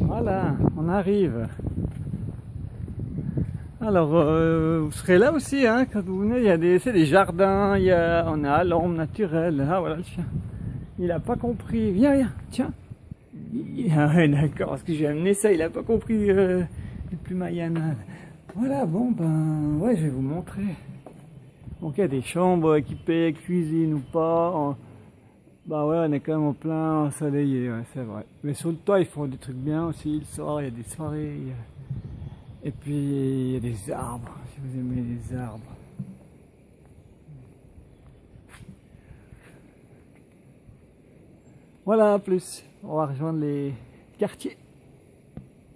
Voilà, on arrive. Alors, euh, vous serez là aussi, hein, quand vous venez, il y a des, c'est des jardins, il y a, on à l'ombre naturelle. Ah, voilà le chien. Il a pas compris. Viens, viens, tiens. Ah ouais, d'accord, parce que j'ai amené ça, il a pas compris euh, les plus Mayenne. Voilà, bon, ben, ouais, je vais vous montrer. Donc, il y a des chambres équipées, cuisine ou pas. Bah ouais, on est quand même en plein ensoleillé, c'est vrai. Mais sur le toit, ils font des trucs bien aussi. Le soir, il y a des soirées. Et puis, il y a des arbres, si vous aimez les arbres. Voilà, plus. On va rejoindre les quartiers.